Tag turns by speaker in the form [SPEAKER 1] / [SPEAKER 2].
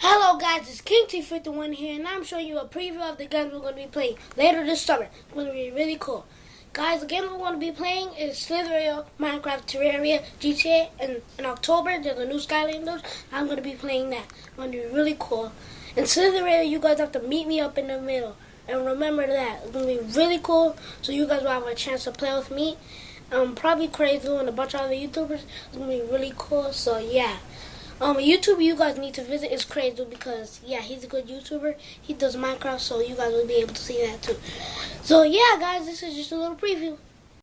[SPEAKER 1] Hello guys, it's King T51 here and I'm showing you a preview of the games we're going to be playing later this summer. It's going to be really cool. Guys, the game we're going to be playing is Slither.io, Minecraft, Terraria, GTA, and in October there's a new Skylanders. I'm going to be playing that. It's going to be really cool. In Slither.io, you guys have to meet me up in the middle. And remember that. It's going to be really cool so you guys will have a chance to play with me. Um, probably Crazy and a bunch of other YouTubers. It's going to be really cool, so yeah. Um, YouTube you guys need to visit is crazy because yeah, he's a good YouTuber. He does Minecraft, so you guys will be able to see that too. So yeah, guys, this is just a little preview.